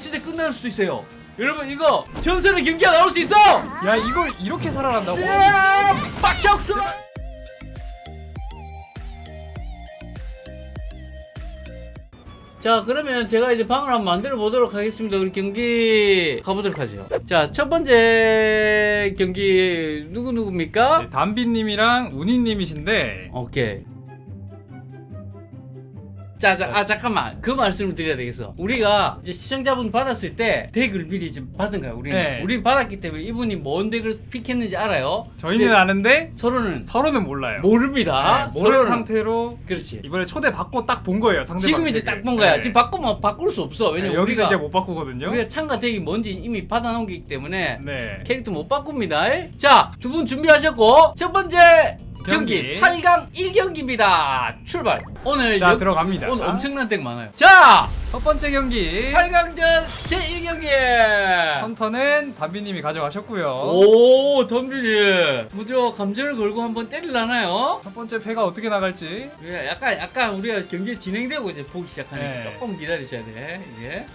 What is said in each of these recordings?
진짜 끝날 수도 있어요. 여러분 이거 전설의 경기가 나올 수 있어. 야 이걸 이렇게 살아난다고? 야, 빡샷스. 자 그러면 제가 이제 방을 한번 만들어 보도록 하겠습니다 우리 경기 가보도록 하죠 자 첫 번째 경기 누구누구입니까? 네, 담비님이랑 운이님이신데 오케이. 자, 자, 아, 잠깐만. 그 말씀을 드려야 되겠어. 우리가 이제 시청자분 받았을 때 덱을 미리 좀 받은 거야, 우리는. 네. 우리는 받았기 때문에 이분이 뭔 덱을 픽했는지 알아요? 저희는 아는데 서로는 서로는 몰라요. 모릅니다. 네, 모르는 상태로 그렇지. 이번에 초대 받고 딱 본 거예요 상대방. 지금 이제. 딱 본 거야. 네. 지금 바꾸면 바꿀 수 없어. 네, 왜냐면 여기서 우리가, 이제 못 바꾸거든요. 우리가 참가 덱이 뭔지 이미 받아놓은 게 있기 때문에 네. 캐릭터 못 바꿉니다. 자, 두 분 준비하셨고, 첫 번째 경기, 경기. 8강 1경기입니다. 출발. 오늘 자 여- 들어갑니다. 오늘 엄청난 덱 많아요. 자, 첫 번째 경기 8강전 제1경기. 헌터는 담비님이 가져가셨고요. 오, 덤비리. 무려 감전을 걸고 한번 때릴라나요? 첫 번째 패가 어떻게 나갈지. 예, 약간, 약간 우리가 경기 진행되고 이제 보기 시작하니까 네. 조금 기다리셔야 돼. 이게.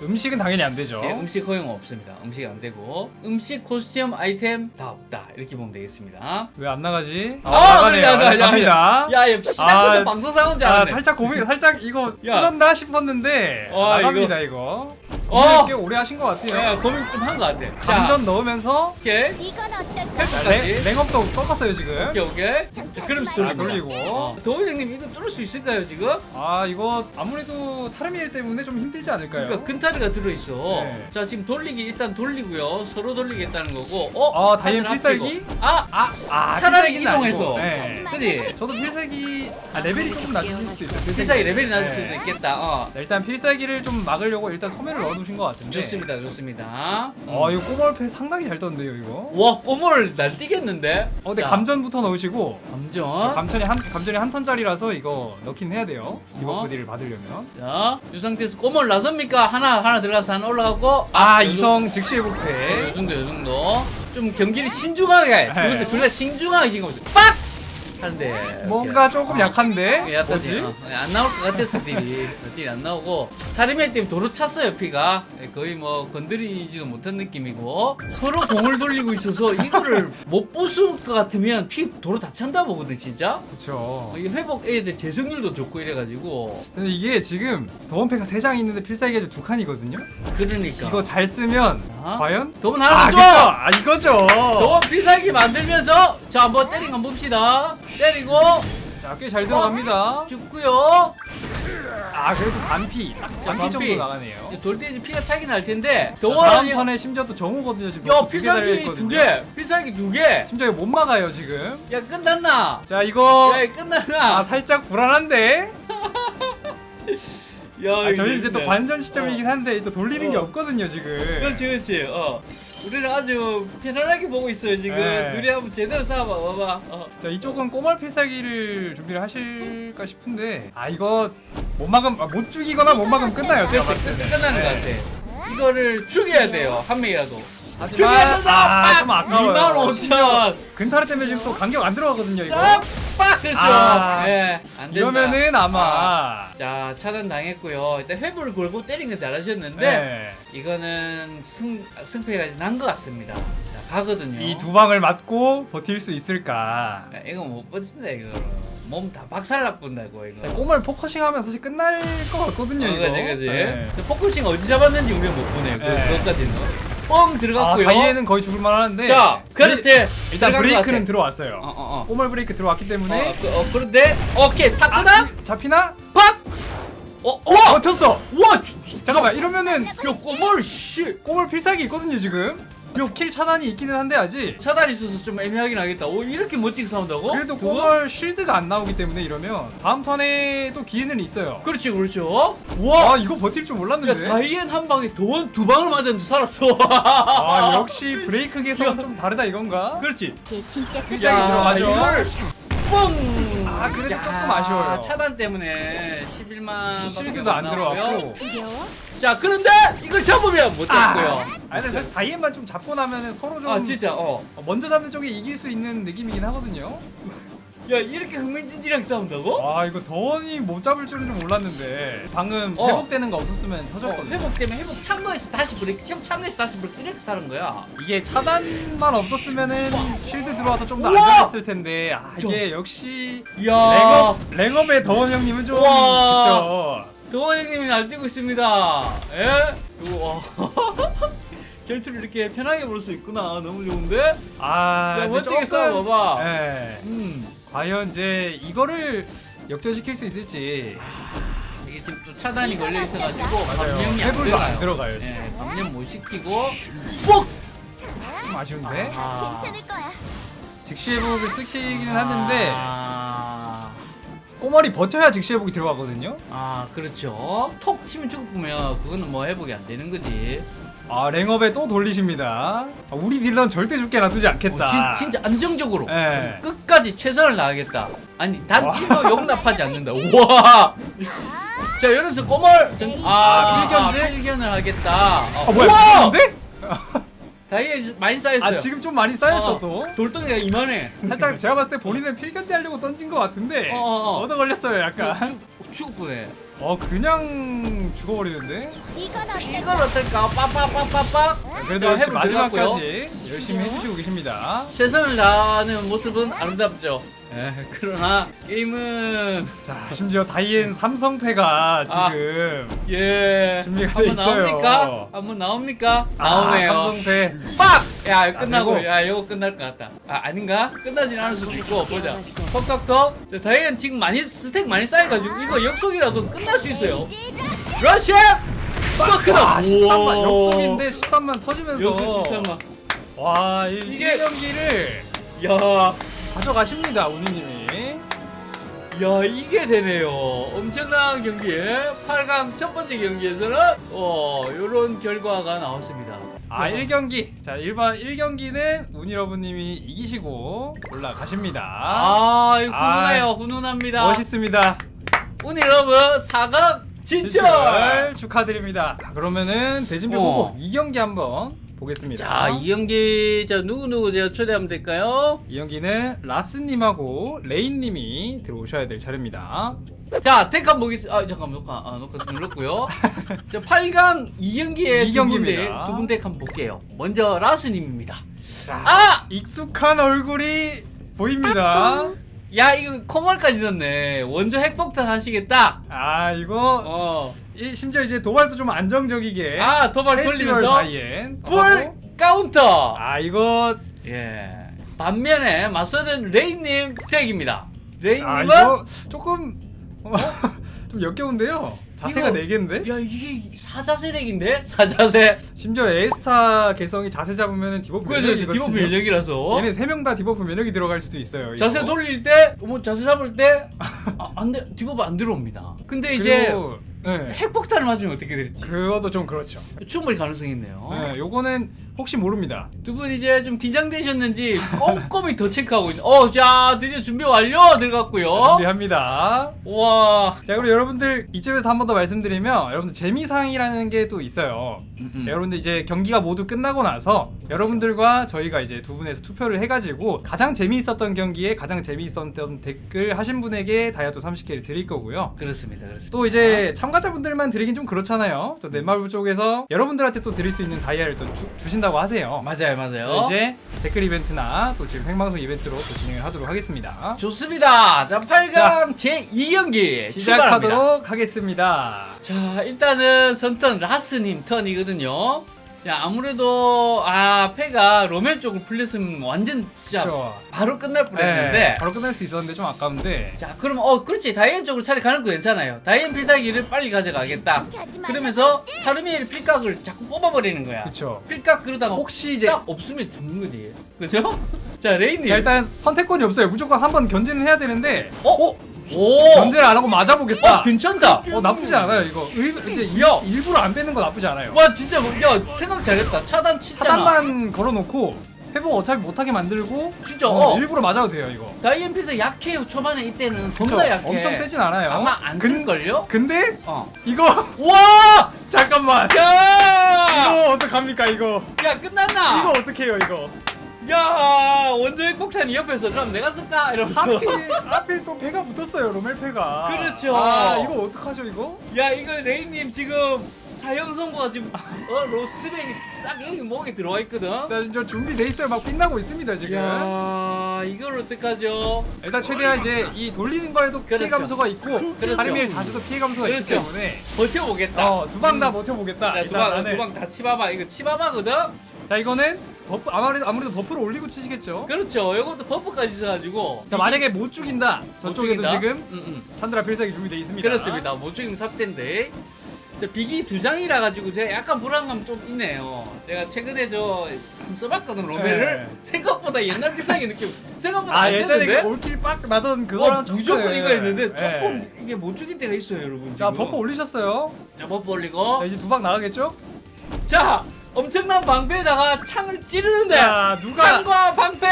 음식은 당연히 안 되죠. 네, 음식 허용 없습니다. 음식 안 되고. 음식, 코스튬, 아이템 다 없다. 이렇게 보면 되겠습니다. 왜 안 나가지? 아, 나가네요. 그래, 야, 야, 갑니다. 시작부터 아, 방송사고인 줄 아, 알았네. 살짝 고민, 살짝 이거 야. 터졌나 싶었는데 어, 나갑니다 이거. 어. 고 민을 꽤 오래 하신 것 같아요. 야, 고민 좀 한 것 같아. 자, 감전 넣으면서 오케이. 이건 어떨까? 랭, 랭업도 꺾었어요 지금. 오케이, 오케이. 자, 아, 돌리고. 돌리고. 어. 도우장님 이거 뚫을 수 있을까요 지금? 아 이거 아무래도 타르미엘 때문에 좀 힘들지 않을까요? 그러니까 근타리가 들어있어. 네. 자 지금 돌리기 일단 돌리고요. 서로 돌리겠다는 거고. 어? 아, 다이앤 필살기? 아, 아, 아 차라리 이동해서. 네. 그지? 저도 필살기 아, 레벨이 조금 낮을 수도 있어요. 필살기 레벨이 낮을 네. 수도 있겠다. 어. 네, 일단 필살기를 좀 막으려고 일단 소매를 넣어 두신 것 같은데. 좋습니다, 좋습니다. 음. 아 이거 꼬멀패 상당히 잘 떴는데요 이거. 와, 꼬물 날뛰겠는데? 어 근데 자, 감전부터 넣으시고 저 감전. 감전이 한 감전이 한 턴짜리라서 이거 넣긴 해야 돼요. 이번 어? 부디를 받으려면. 자, 이 상태에서 꼬물 나섭니까? 하나, 하나 들어가서 하나 올라가고. 아, 요 이성 즉시 요 회복패. 정도, 요 정도. 좀 경기를 신중하게. 네. 둘다 신중하게 지금 빡! 하는데. 뭔가 조금 약한데. 예, 약하지. 뭐지? 어, 안 나올 것 같았어 딜이 딜이 안 나오고 타리멜 때문에 도로 찼어요 피가 예, 거의 뭐 건드리지도 못한 느낌이고 서로 공을 돌리고 있어서 이거를 못 부술 것 같으면 피 도로 다 찬다 보거든 진짜 그렇죠. 어, 이 회복 애들 재생률도 좋고 이래가지고 근데 이게 지금 더원패가 3장 있는데 필살기가 두 칸이거든요. 그러니까 이거 잘 쓰면 아? 과연? 아 하나 그쵸. 더 줘! 아 이거죠. 도문 필살기 만들면서 자 한번 때린 거 봅시다 때리고 자 꽤 잘 들어갑니다. 죽고요 아 그래도 반피. 딱 반피 반피. 정도 나가네요. 돌때 이제 피가 차긴 할 텐데 다음 턴에 심지어 또 정우거든요 지금. 야 필살기 달려있거든요. 두개 필살기 두 개 심지어 이거 못 막아요 지금. 야 끝났나 자 이거 야 끝났나 아 살짝 불안한데. 야 아, 저희 이제 또관 관전 시점이긴 한데 또 돌리는 게 어. 없거든요 지금. 그렇지 그렇지 어 우리는 아주 편안하게 보고 있어요 지금 네. 둘이 한번 제대로 싸워봐 봐봐 어. 자 이쪽은 꼬멀 필살기를 준비를 하실까 싶은데 아 이거 못 막으면 아, 못 죽이거나 못 막으면 끝나요 제가 그렇지 봤을 끝-. 끝나는 것 네. 같아 이거를 죽여야 돼요 한 명이라도 하지만 죽여야 아, 좀 아까워요 2만 5천 근타르 때문에 지금 또 간격 안 들어가거든요 이거 싹 빡 그렇죠. 아, 예, 안 된다. 이러면은 아마. 자 차단 당했고요. 일단 회복을 걸고 때린 건 잘하셨는데 네. 이거는 승, 승패가 난 것 같습니다. 자 가거든요. 이 두 방을 맞고 버틸 수 있을까? 야, 이거 못 버틴다 이거 몸 다 박살나 본다고 이거. 꼬멀 포커싱 하면 사실 끝날 것 같거든요 어, 이거. 그지. 그지 네. 포커싱 어디 잡았는지 우리가 못 보네요. 그, 네. 그것까지는 뻥아 들어갔고요 다이에는 거의 죽을 만 하는데 자 그렇지 일단 브레이크는. 들어왔어요 어 어 어 꼬멀 브레이크 들어왔기 때문에 어, 그, 어, 그런데 오케이 탔구나 아, 잡히나? 팍 어, 어! 버텼어 와! 주- 잠깐만 이러면은 야, 꼬멀, 씨! 꼬멀 필살기 있거든요 지금 스킬 차단이 있기는 한데 아직 차단이 있어서 좀 애매하긴 하겠다. 오, 이렇게 멋지게 싸운다고? 그래도? 꼬멀 shield가 안 나오기 때문에 이러면 다음 턴에 또 기회는 있어요 그렇지, 그렇죠. 와! 아 이거 버틸 줄 야, 몰랐는데 다이앤 한 방에 도원 두 방을 맞았는데 살았어. 아 역시 브레이크 개성은 좀 다르다 이건가? 그렇지. 제 진짜 끝. 필살기 들어가죠. 이걸 뻥! 아, 그래도 조금 아쉬워요. 차단 때문에 11만. shield도 안 들어왔고? 자, 그런데 이걸 잡으면 못 잡고요. 아 근데 사실 다이앤만 좀 잡고 나면은 서로 좀 아, 진짜, 어. 어, 먼저 잡는 쪽이 이길 수 있는 느낌이긴 하거든요 야 이렇게 흥미진진하게 싸운다고? 와 이거 더원이 못 잡을 줄은 좀 몰랐는데 방금 어. 회복되는 거 없었으면 어, 터졌거든요. 회복되면 회복 창고에서 다시 브레이크 형 창고에서 다시 브레이크 이렇게 사는 거야 이게 차단만 없었으면은 shield 들어와서 좀 더! 안전했을 텐데 아 이게 역시 이야 랭업 랭업의 더원 형님은 좀 우와. 그쵸. 도원 형님이 날뛰고 있습니다 예? 우와 결투를 이렇게 편하게 볼 수 있구나 너무 좋은데? 아 야, 멋지게 싸워봐봐. 예. 음 과연 이제 이거를 역전시킬 수 있을지 이게 지금 또 차단이 걸려 있어가지고. 감염이 안 해불도 안 들어가요 들어가요. 예, 감염 못 시키고 뻑! 좀 아쉬운데 아. 괜찮을 거야. 즉시 회복을 쓰시기는 하는데 아, 꼬머리 버텨야 즉시 회복이 들어가거든요. 아 그렇죠 톡 치면 죽으면 그거는 뭐 회복이 안 되는 거지 아 랭업에 또 돌리십니다. 아, 우리 딜러는 절대 죽게 놔두지 않겠다. 어, 진, 진짜 안정적으로 예. 끝까지 최선을 다하겠다 아니 단 와. 킬도 용납하지 않는다 우와 자 이러면서 꼬멀 전, 아, 아? 일견을 하겠다 아, 아 뭐야! 죽었는데? 다이에 많이 쌓였어요 아 지금 좀 많이 쌓였죠 어, 또. 돌덩이가 이만해 살짝 제가 봤을 때 본인은 필견제 하려고 던진 것 같은데 어, 어, 어. 얻어 걸렸어요 약간. 뻔해 어 그냥 죽어버리는데. 이건? 이걸 어떨까 빠빠빠빠빠 그래도 자, 역시. 마지막까지 열심히 해주시고 계십니다. 최선을 다하는 모습은 아름답죠 예, 그러나 게임은 자 심지어 다이앤 삼성패가 아. 지금 예 준비가 돼 한번 있어요. 나옵니까? 한번 나옵니까? 아, 나오네요 삼성패. 빡! 야 이거 끝나고. 야 이거 끝날 것 같다. 아 아닌가? 끝나진 않을 수도 있고 보자. 자 다이앤 지금 많이 스택 많이 쌓여가지고 이거 역속이라도 끝날 수 있어요. 러시아! 아 13만. 역속인데 13만 터지면서. 역속 13만. 와 이, 이게- 이 경기를. 야 가져가십니다 우니님이. 야 이게 되네요. 엄청난 경기에 8강 첫 번째 경기에서는 어 요런 결과가 나왔습니다 아 1경기. 자 일반 1경기는 우니러브님이 이기시고 올라가십니다. 아 이거 아, 훈훈해요. 훈훈합니다. 멋있습니다. 우니러브 4강 진출! 진출 축하드립니다. 자, 그러면은 대진표 어. 보고 2경기 한번 보겠습니다. 자 이 경기 자 누구누구 제가 초대하면 될까요? 이 경기는 라스님하고 레인님이 들어오셔야 될 차례입니다 자 택한 보겠습니다 아 잠깐만 녹화 아 녹화 눌렀고요. 자 8강 2경기에 이 두. 분대 두분 deck 한번 볼게요. 먼저 라스님입니다. 자 아! 익숙한 얼굴이 보입니다. 야 이거 코멀까지 넣네. 원조 핵폭탄 하시겠다 아 이거 어. 이, 심지어 이제 도발도 좀 안정적이게 아 도발 돌리면서 불. 카운터. 아 이거 예. 반면에 맞서는 레이님 deck입니다. 레이님은 아 이거 조금 어, 좀 역겨운데요? 자세가 이거- 네 개인데? 야 이게 사자세 deck인데? 사자세? 심지어 에스타 개성이 자세 잡으면 debuff 면역이거든요. debuff 면역이라서. 얘네 세명다 debuff 면역이 들어갈 수도 있어요 이거. 자세 돌릴 때, 뭐 자세 잡을 때, 아, 안 돼, debuff 안 들어옵니다. 근데 이제 네. 핵폭탄을 맞으면 어떻게 될지. 그것도 좀 그렇죠. 충분히 가능성이 있네요. 네, 요거는 혹시 모릅니다 두 분 이제 좀 긴장되셨는지 꼼꼼히 더 체크하고 있는. 어, 자 드디어 준비 완료 들어갔고요. 준비합니다 와, 자 그리고 여러분들 이쯤에서 한 번 더 말씀드리면 여러분들 재미상이라는 게 또 있어요 음, 음. 여러분들 이제 경기가 모두 끝나고 나서 여러분들과 저희가 이제 두 분에서 투표를 해가지고 가장 재미있었던 경기에 가장 재미있었던 댓글 하신 분에게 다이아도 30개를 드릴 거고요. 그렇습니다, 그렇습니다. 또 이제 참가자분들만 드리긴 좀 그렇잖아요. 또 넷마블 쪽에서 여러분들한테 또 드릴 수 있는 다이아를 또 주, 주신다 고 하세요. 맞아요, 맞아요. 이제 댓글 이벤트나 또 지금 생방송 이벤트로 또 진행을 하도록 하겠습니다. 좋습니다. 자, 8강 제 2경기 출발합니다. 시작하도록 하겠습니다. 자 일단은 선턴 라스님 턴이거든요 자 아무래도 아 패가 로멜 쪽으로 풀렸으면 완전 진짜 그렇죠. 바로 끝날 네, 뻔했는데 바로 끝날 수 있었는데 좀 아까운데 자 그럼 어 그렇지 다이앤 쪽으로 차라리 가는 거 괜찮아요 다이앤 필살기를 빨리 가져가겠다 그러면서 타르미엘 필각을 자꾸 뽑아버리는 거야 그쵸. 필각 그러다가 혹시 이제 딱 없으면 죽는 거지 그죠? 자 레인님 야, 일단 선택권이 없어요. 무조건 한번 견제는 해야 되는데 어? 오 견제를 안 하고 맞아보겠다. 어 괜찮다 어 나쁘지 않아요 이거. 의, 이제 일, 야. 일부러 안 빼는 거 나쁘지 않아요. 와 진짜 뭐, 야 생각 잘했다 차단 치잖아 차단만 걸어놓고 회복 어차피 못하게 만들고 진짜 어, 어, 일부러 맞아도 돼요 이거. 다이앤 필살 약해요 초반에 이때는? 겁나 약해 엄청 세진 않아요. 아마 안 근- 쓸걸요? 근데 어. 이거 와! 잠깐만. 야! 이거 어떡합니까 이거? 야 끝났나? 이거 어떡해요 이거? 야 원조의 폭탄이 옆에서 그럼 내가 쓸까 이러면서 하필 하필 또 패가 붙었어요 로멜 패가. 그렇죠. 아 이거 어떡하죠 이거? 야 이거 레이님 지금 사형 선고가 지금 어 로스트백이 딱 여기 목에 들어와 있거든 자 이제 준비돼 있어요. 막 빛나고 있습니다 지금. 야 이걸 어떡하죠 일단 최대한 이제 이 돌리는 거에도 피해 그렇죠. 감소가 있고 그렇죠. 하리밀 자주도 피해 감소가 있기 그렇죠. 때문에 버텨보겠다 어 두방 다 버텨보겠다. 자 두방 안에. 두방 다 치바바 이거 치바바거든 자 이거는 buff 아무래도 아무래도 buff를 올리고 치시겠죠. 그렇죠 이것도 buff까지 있어가지고 자 만약에 못 죽인다 못 저쪽에도 죽인다? 지금 음, 음. 찬드라 필살기 준비돼 있습니다. 그렇습니다 못 죽이면 삭대인데 저 비기 두 장이라 가지고 제가 약간 불안감 좀 있네요 제가 최근에 저 써봤거든 로베를 네. 생각보다 옛날 필살기 느낌 생각보다 아안 예전에? 그 all kill 빡 나던 어, 그거랑 무조건 좀- 이거 했는데 네. 조금 이게 못 죽일 때가 있어요 여러분 자 지금. buff 올리셨어요. 자 buff 올리고 자 이제 두 방 나가겠죠? 자 엄청난 방패에다가 창을 찌르는데 자 누가 창과 방패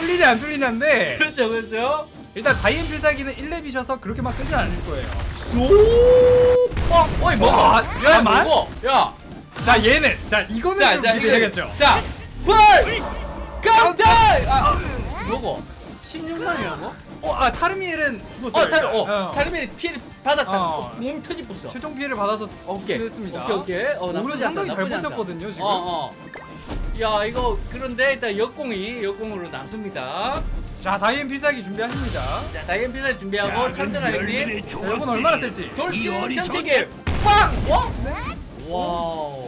뚫리냐 안 뚫리냐인데 그렇죠 그렇죠 일단 다이앤 필살기는 1렙이셔서 그렇게 막 세진 않을 거예요. 쏙 어, 어이 먹어 와, 야 잠깐만. 먹어 야자 얘는 자 이거는 자, 좀 자, 기대되겠죠. 자, 불! 깜짝! 아, 뭐고? 16만이라고? 어, 아 타르미엘은 죽었어요. 어, 타르, 일단. 어, 타르미엘이 피해를 받았다. 어. 어. 몸 터집었어. 최종 피해를 받아서 오케이. 했습니다. 오케이, 오케이. 어, 나쁘지 않다. 상당히 잘. 버텼거든요 지금. 어, 어. 야, 이거, 그런데 일단 역공이, 역공으로 나섭니다. 자 다이앤 필살기 준비하십니다. 자, 다이앤 피자 준비하고, 찬드라 형님. 자 이건 얼마나 셀지? 돌진 전체기 빵! 어? 와우.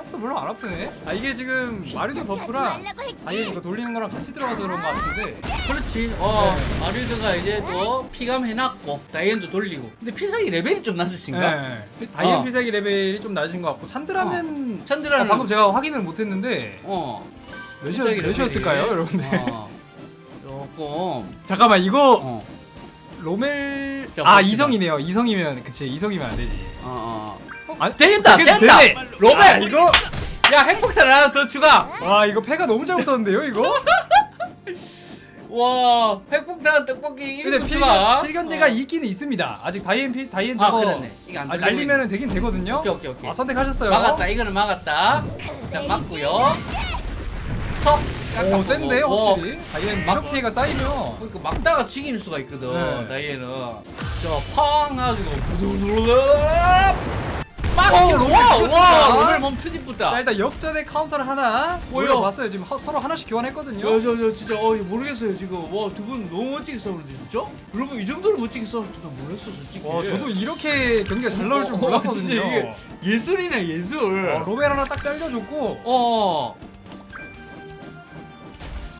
생각보다 별로 안 아프네. 아 이게 지금 마리도 buff랑 다이앤 이거 돌리는 거랑 같이 들어가서 그런 것 같은데. 그렇지. 어, 네. 마릴드가 이제 또 피감 해놨고, 다이앤도 돌리고. 근데 필살기 레벨이 좀 낮으신가? 네. 다이앤 어. 필살기 레벨이 좀 낮은 것 같고 찬드라는 찬드라는 아, 방금 제가 확인을 못했는데 어. 몇이 몇이었을까요. 여러분들? 어. 조금 잠깐만 이거 어. 로멜 자, 아. 이성이네요. 이성이면 그치 이성이면 안 되지. 어, 어. 아, 되겠다. 되게 됐다. 되네. 로벨. 아, 이거 야, 핵폭탄 하나 더 추가. 와 이거 패가 너무 잘 붙었는데요 이거? 와, 핵폭탄 떡볶이 근데 1분 필, 추가. 필견제가 어. 있긴 있습니다. 아직 다이앤 피 다이앤 아, 저거 그러네. 안 아, 들리고 날리면 되긴 되거든요. 오케이, 오케이, 오케이. 아, 선택하셨어요. 막았다. 이거는 막았다. 자, 맞고요. 턱. 오 센데 오. 확실히 다이앤 막- 피해가 쌓이면 그러니까 막다가 죽일 수가 있거든. 네. 다이애는. 저팡 하고 부두르르 로벨 와. 와, 로벨 몸자 트집부다. 일단 역전의 카운터를 하나? 올려봤어요. 지금 하- 서로 하나씩 교환했거든요. 저, 저, 저, 진짜, 어, 모르겠어요, 지금. 와, 두 분 너무 멋지게 싸우는데, 진짜? 여러분, 이 정도로 멋지게 싸울 줄은 몰랐어, 솔직히. 와 저도 이렇게 경기가 잘 나올 줄 어, 어, 몰랐거든요. 이게 예술이네, 예술. 어, 로벨 하나 딱 잘려줬고 어.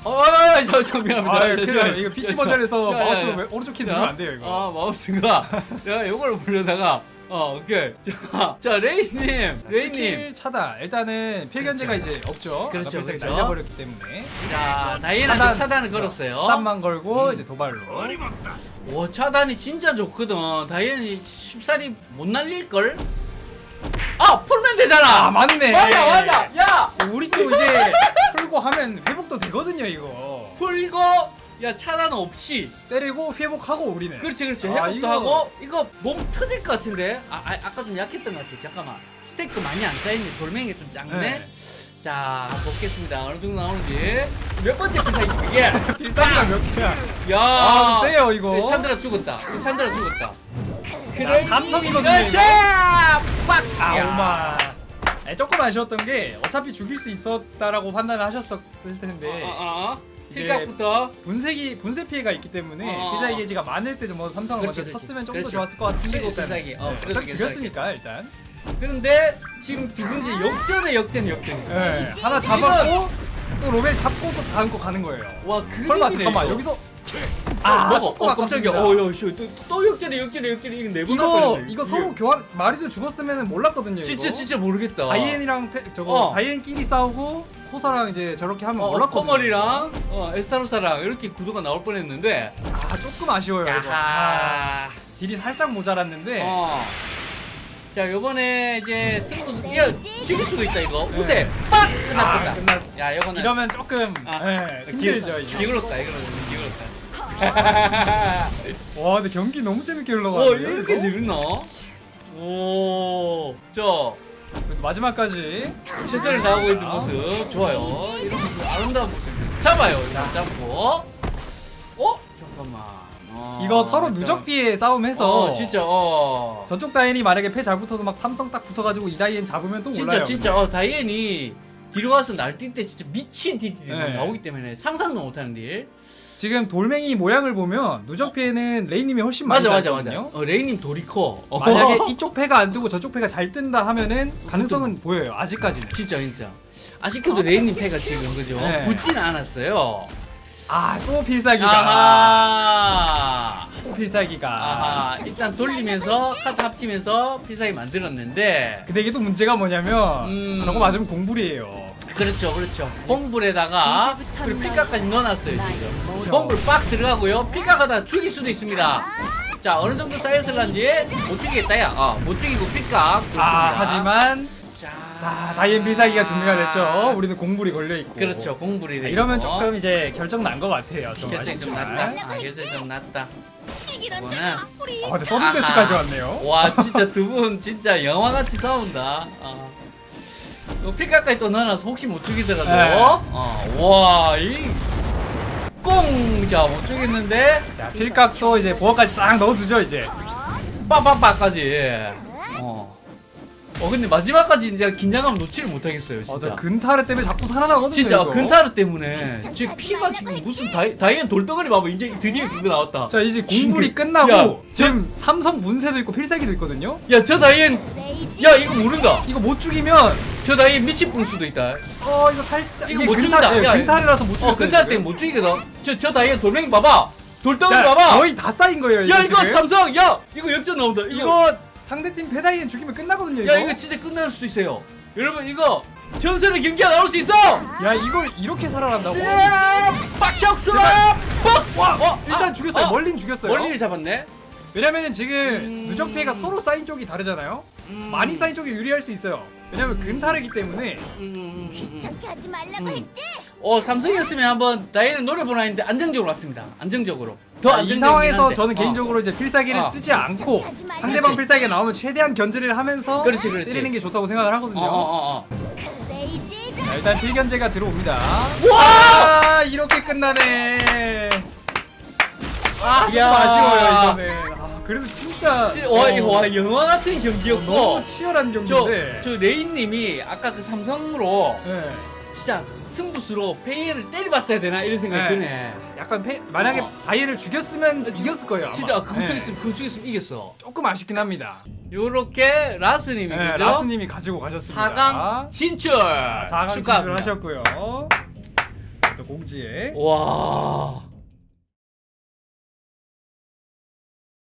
어, 저, 저, 미안합니다. 아, 나요. 이거 PC. 버전에서 야, 야, 마우스 야. 왼- 오른쪽 키 자, 누르면 안 돼요, 이거. 아 마우스가 내가 이걸 보려다가 어 오케이 자, 자 레이님 레이님 차단. 일단은 필견제가 이제 없죠. 그렇죠, 그렇죠. 날려버렸기 때문에. 자 다이애나한테 차단. 차단을 걸었어요 차단만 걸고 이제 도발로. 오 차단이 진짜 좋거든 다이애나이 쉽사리 못 날릴걸 아 풀면 되잖아 아 맞네. 맞아 맞아 야 우리 또 이제 풀고 하면 회복도 되거든요, 이거. 풀고 야 차단 없이 때리고 회복하고 우리는. 그렇지 그렇지 아, 회복도 이거- 하고 이거 몸 터질 것 같은데 아, 아 아 까 좀 약했던 것 같아 잠깐만 스테이크 많이 안 쌓이네 돌멩이가 좀 작네 네. 자 보겠습니다 어느 정도 나오는지 몇 번째 필살기 이게 필살기가 몇 개야? 야 아, 좀 세요, 이거. 네, 찬드라 죽었다 이거 찬드라 죽었다 자, 삼성이거든요! 빡! 아, 야. 오마. 네, 조금 아쉬웠던 게 어차피 죽일 수 있었다라고 판단을 하셨을 텐데 어. 이제 힐각부터 분색이 분쇄 피해가 있기 때문에 어. 필살기 게이지가 많을 때좀뭐 삼성을 그렇지, 먼저 그렇지. 쳤으면 좀 더 그렇지. 좋았을 것 같은데 치고 일단은. 필살기. 어, 네, 그래도 어차피 죽였으니까 일단 그런데 지금 두 번째 역전에 역전 역전 네, 하나 잡았고 또 로벨 잡고 또 다음 거 가는 거예요 와 그림이네 설마 잠깐만 이거. 여기서 아, 먹어. 조금 어, 깜짝이야. 어, 야, 씨, 또, 또 역전에, 역전에, 역전에. 이거 네번 이거 이거 서로 교환 마리도 죽었으면 몰랐거든요 진짜, 이거. 진짜 모르겠다. 다이앤이랑 페, 저거 어. 다이앤끼리 싸우고 코사랑 이제 저렇게 하면 어, 몰랐거든요 커머리랑, 어, 에스타로사랑 이렇게 구도가 나올 뻔 했는데. 아 조금 아쉬워요 이거 아, 야하. 딜이 살짝 모자랐는데 어. 자, 요번에 이제 승부, 야, 죽일 수도 있다, 이거. 네. 우세! 빡! 아, 끝났다. 끝났어 야, 요거는. 이러면 조금 아, 예, 힘들죠 이게 기울었다, 이거는. 기울었다. 와 근데 경기 너무 재밌게 어, 흘러가네요 이렇게 재밌나? 오, 저, 마지막까지 최선을 다하고 있는 모습 좋아요. 이런 모습 아름다운 모습 잡아요. 자, 잡고. 어? 잠깐만. 어, 이거 서로 약간- 누적 피해 싸움해서 어, 진짜 어. 저쪽 다이앤이 만약에 패 잘 붙어서 막 삼성 딱 붙어가지고 이 다이앤 잡으면 또 진짜 몰라요. 진짜 어 다이앤이 뒤로 가서 날뛸 때 진짜 미친 딜들이 막 네. 나오기 때문에 상상도 못하는 딜. 지금 돌멩이 모양을 보면 누적 피해는 레이님이 훨씬 많이 맞아 맞아 맞아. 어, 레이님 돌이 커. 어. 만약에 이쪽 패가 안 뜨고 저쪽 패가 잘 뜬다 하면은 가능성은 보여요. 아직까지는. 진짜 진짜. 아쉽게도 레이님 패가 지금 그죠? 네. 붙진 않았어요. 아 또 필살기가. 아하. 또 필살기가. 아하. 일단 돌리면서 카드 합치면서 필살기 만들었는데. 근데 이게 또 문제가 뭐냐면 음. 저거 맞으면 공불이에요. 그렇죠, 그렇죠. 공불에다가 이제부터 그리고 넌 피카까지 넣어놨어요 지금. 공불 빡 들어가고요. 피카가다 죽일 수도 있습니다. 자 어느 정도 쌓였을란지 못 죽이겠다야. 어 못 죽이고 피카. 아 하지만 자, 자 다이앤 필살기가 준비가 됐죠. 우리는 공불이 걸려 있고. 그렇죠, 공불이 아, 돼. 이러면 있고. 조금 이제 결정 난 것 같아요. 좀 결정 좀. 났다. 아 결정 좀 났다. 이거는 아 근데 서든 데스까지 왔네요. 와 진짜 두 분 진짜 영화같이 싸운다. 어. 또 피카까지 또 넣어놔서 혹시 못 죽이더라도 네. 어, 와이 꽁 자 못 죽였는데 자 필각도 이제 보아까지 싹 넣어두죠 이제. 빠빠빠까지 어. 어 근데 마지막까지 이제 긴장감 놓지를 못하겠어요 진짜 맞아 근타르 때문에 자꾸 살아나거든요. 진짜 이거. 근타르 때문에 제 피가 지금 무슨 다이, 다이앤 돌덩어리 봐봐 이제 드디어 그거 나왔다 자 이제 공불이 야, 끝나고 지금 삼성 문세도 있고 필살기도 있거든요. 야 저 다이앤 야 이거 모른다 이거 못 죽이면 저 미칠 뿔 수도 있다 어 이거 살짝 이거 못 근타, 죽인다. 예, 야, 근타르라서 못 죽였어요. 어 근타르 지금. 때문에 못 죽이거든 저, 저 다이앤 돌멩이 봐봐 돌덩어리 자, 봐봐 거의 다 쌓인 거예요. 야 이거 이거 지금. 삼성 야 이거 역전 나온다 이거 이거 상대팀 페다이엔 죽이면 끝나거든요. 이거. 야 이거 진짜 끝날 수도 있어요 여러분 이거 전설의 경기가 나올 수 있어 야 이걸 이렇게 살아난다고? 빡샥스라 와, 어, 일단 아, 죽였어요. 어. 멀린 죽였어요. 멀리를 잡았네 왜냐면은 지금 음. 누적 피해가 서로 쌓인 쪽이 다르잖아요. 음. 많이 쌓인 쪽이 유리할 수 있어요. 왜냐면 근타르기 때문에 음, 음, 음, 음. 귀찮게 하지 말라고 음. 했지? 어 삼성이었으면 한번 다이앤을 노려보나 했는데 안정적으로 왔습니다 안정적으로 더 자, 이 상황에서 한데. 저는 어. 개인적으로 이제 필살기를 어. 쓰지 않고. 상대방 필살기가 나오면 최대한 견제를 하면서 그렇지, 그렇지. 때리는 게 좋다고 생각을 하거든요. 어, 어, 어, 어. 자, 일단 필견제가 들어옵니다. 와! 아, 이렇게 끝나네. 아, 좀 야. 아쉬워요 이거는. 아, 그래도 진짜 진- 와, 이거 어, 와 영화 같은 경기였고 너무 치열한 저, 경기인데. 저 레이님이 아까 그 삼성으로 네. 진짜 승부수로 페이를 때려봤어야 되나 이런 생각이 네. 드네 약간 패, 만약에 어. 다이앤을 죽였으면 이겼을 거예요. 아마. 진짜 그거 네. 죽였으면 그거 죽였으면 이겼어 조금 아쉽긴 합니다. 요렇게 라스님이 네, 그죠? 라스님이 가지고 가셨습니다. 4강 진출 4강 축하합니다. 진출하셨고요. 또 공지에 와